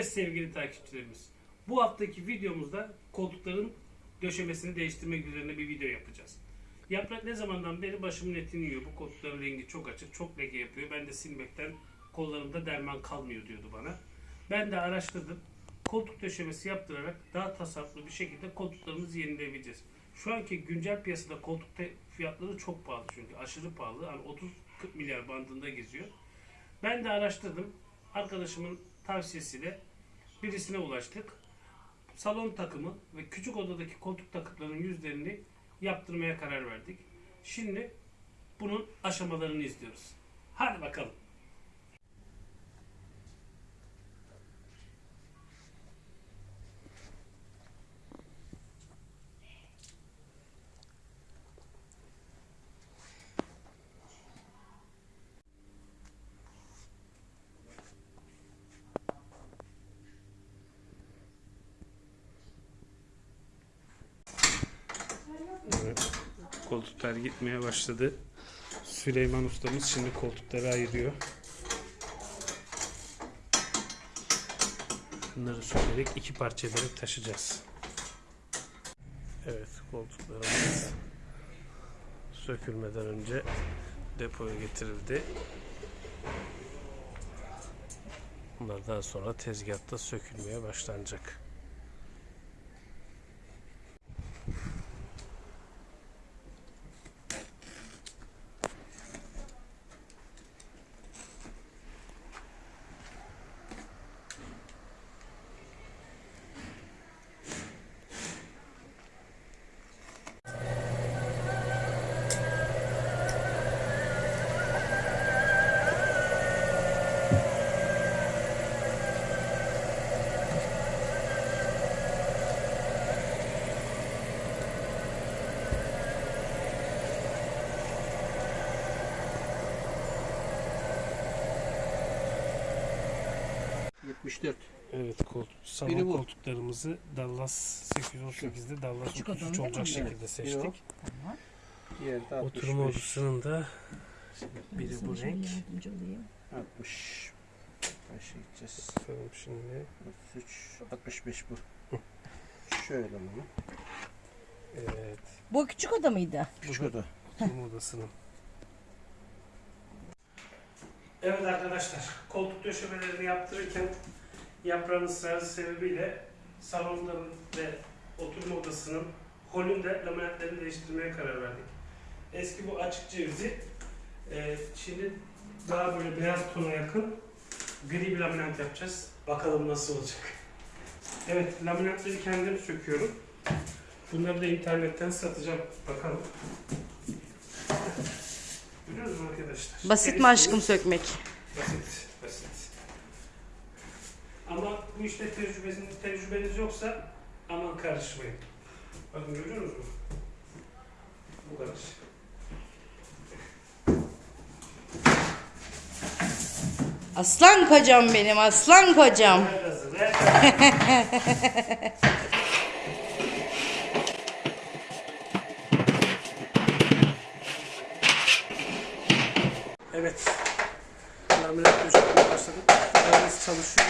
Evet sevgili takipçilerimiz. Bu haftaki videomuzda koltukların döşemesini değiştirmek üzerine bir video yapacağız. Yaprak ne zamandan beri başımın etini yiyor. Bu koltukların rengi çok açık, çok leke yapıyor. Ben de silmekten kollarımda derman kalmıyor diyordu bana. Ben de araştırdım. Koltuk döşemesi yaptırarak daha tasarruflu bir şekilde koltuklarımızı yenileyebileceğiz. Şu anki güncel piyasada koltuk fiyatları çok pahalı çünkü aşırı pahalı. Hani 30-40 milyar bandında geziyor. Ben de araştırdım. Arkadaşımın tavsiyesiyle birisine ulaştık. Salon takımı ve küçük odadaki koltuk takımlarının yüzlerini yaptırmaya karar verdik. Şimdi bunun aşamalarını izliyoruz. Hadi bakalım. Koltuklar gitmeye başladı. Süleyman ustamız şimdi koltukları ayırıyor. Bunları sökerek iki parça ederek taşıyacağız. Evet koltuklarımız sökülmeden önce depoya getirildi. Bunlar daha sonra tezgahta sökülmeye başlanacak. Evet koltuk, salon Biri bu. koltuklarımızı Dallas 818'de Dallas Küçük 33 adam değil olacak mi? şekilde seçtik. Diğeri de 65. Oturma odasının da biri bu renk. Yardımcı olayım. 60. Kaça gideceğiz? Bakalım şimdi. 33. 65 bu. Şöyle bunu. Evet. Bu küçük oda mıydı? Küçük oda. Oturma odasının. Evet arkadaşlar, koltuk döşemelerini yaptırırken yaprağın ısrarı sebebiyle salonların ve oturma odasının holünde laminatlerini değiştirmeye karar verdik. Eski bu açık cevizi e, şimdi daha böyle beyaz tona yakın gri bir laminat yapacağız. Bakalım nasıl olacak. Evet, laminatları kendim söküyorum. Bunları da internetten satacağım. Bakalım. Görüyor musunuz arkadaşlar? Basit mi aşkım sökmek? Basit, basit. Ama bu işte tecrübeniz, tecrübeniz yoksa aman karışmayın. Bakın görüyor musunuz? Bu kadar. Aslan kocam benim aslan kocam. Ver gazı, ver gazı. Evet. Laminat döşemeye başladık. Mühendis çalışıyor.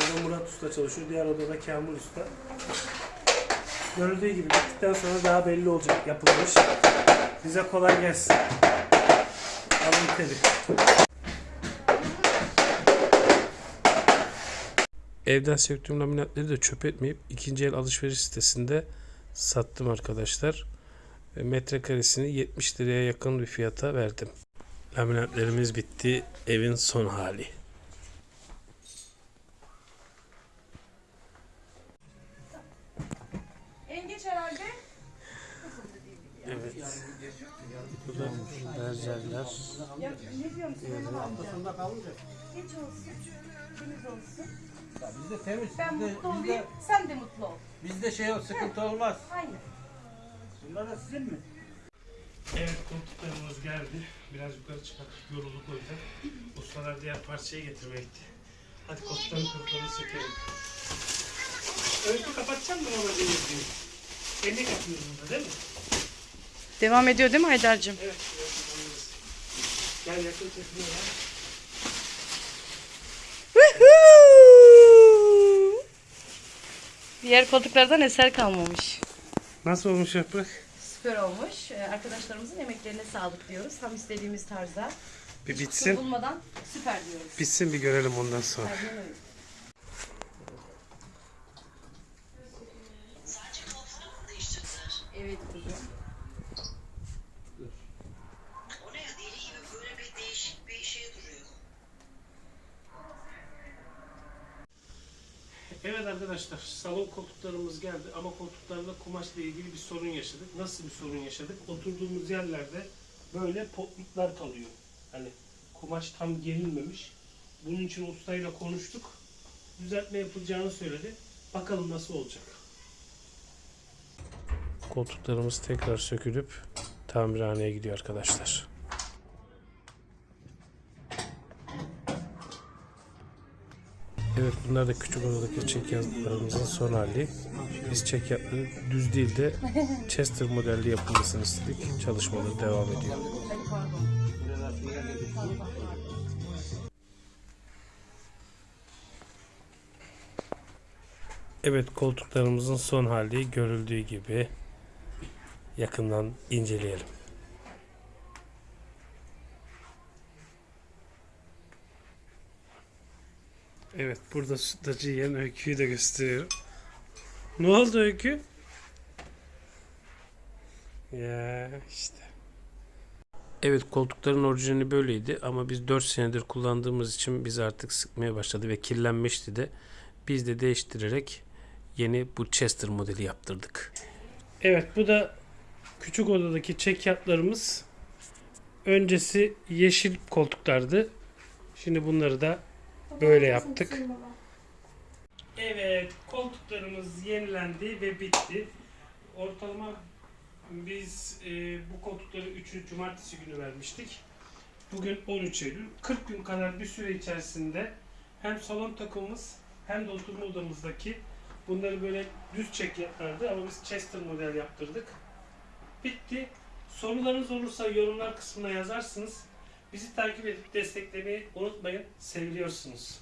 Burada Murat Usta çalışıyor. Diğer odada Kamil Usta. Görüldüğü gibi bittikten sonra daha belli olacak yapılmış. Bize kolay gelsin. Alın teri. Evden söktüğüm laminatları da çöp etmeyip ikinci el alışveriş sitesinde sattım arkadaşlar. Ve Metrekaresini 70 liraya yakın bir fiyata verdim. Laminatlarımız bitti. Evin son hali. En geç herhalde. Evet. Bu da berjerler. Ya ne diyorum Süleyman amca? Sonunda kalınca. Geç olsun. Temiz olsun. Ya bizde temiz. Ben bizde, mutlu bizde, olayım. Sen de mutlu ol. bizde şey yok, sıkıntı olmaz. Hayır. Bunlar da sizin mi? Evet koltuklarımız geldi. Biraz yukarı çıkar. Yorulduk o yüzden. Ustalar diğer parçayı getirmeye gitti. Hadi koltukların kırıklarını sökelim. Öykü kapatacak mısın ama denizliği? Elle kapıyoruz burada değil mi? Devam ediyor değil mi Haydar'cığım? Evet. Gel yakın çekmiyor ya. Diğer koltuklardan eser kalmamış. Nasıl olmuş yaprak? Süper olmuş. Ee, Arkadaşlarımızın emeklerine sağlık diyoruz. Tam istediğimiz tarzda. Bir Kusur bitsin. bulmadan süper diyoruz. Bitsin bir görelim ondan sonra. Aynen öyle. Evet kuzum. O ne ya deli gibi böyle bir değişik bir şey duruyor. Evet arkadaşlar salon koltuklarımız geldi ama koltuklarda kumaşla ilgili bir sorun yaşadık. Nasıl bir sorun yaşadık? Oturduğumuz yerlerde böyle potluklar kalıyor. Hani kumaş tam gerilmemiş. Bunun için ustayla konuştuk. Düzeltme yapılacağını söyledi. Bakalım nasıl olacak. Koltuklarımız tekrar sökülüp tamirhaneye gidiyor arkadaşlar. Evet bunlar da küçük odadaki çekyatlarımızın son hali. Biz çekyatları düz değil de Chester modelli yapılmasını istedik. Çalışmaları devam ediyor. Evet koltuklarımızın son hali görüldüğü gibi yakından inceleyelim. Evet burada sütlacı yiyen öyküyü de gösteriyorum. Ne oldu öykü? Ya işte. Evet koltukların orijinali böyleydi ama biz 4 senedir kullandığımız için biz artık sıkmaya başladı ve kirlenmişti de biz de değiştirerek yeni bu Chester modeli yaptırdık. Evet bu da küçük odadaki çekyatlarımız. Öncesi yeşil koltuklardı. Şimdi bunları da böyle yaptık. Evet, koltuklarımız yenilendi ve bitti. Ortalama biz e, bu koltukları 3. cumartesi günü vermiştik. Bugün 13 Eylül. 40 gün kadar bir süre içerisinde hem salon takımımız hem de oturma odamızdaki bunları böyle düz çekyatlardı ama biz Chester model yaptırdık. Bitti. Sorularınız olursa yorumlar kısmına yazarsınız. Bizi takip edip desteklemeyi unutmayın. Seviliyorsunuz.